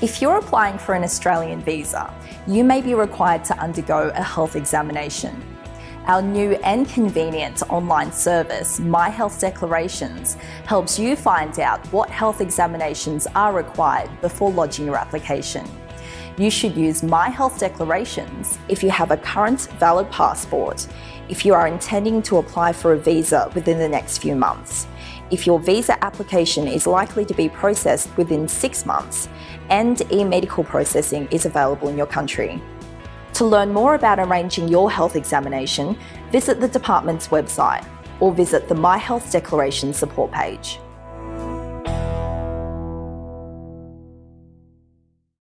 If you're applying for an Australian visa, you may be required to undergo a health examination. Our new and convenient online service, My Health Declarations, helps you find out what health examinations are required before lodging your application. You should use My Health Declarations if you have a current valid passport, if you are intending to apply for a visa within the next few months, if your visa application is likely to be processed within six months and e-medical processing is available in your country. To learn more about arranging your health examination, visit the department's website or visit the My Health Declaration support page.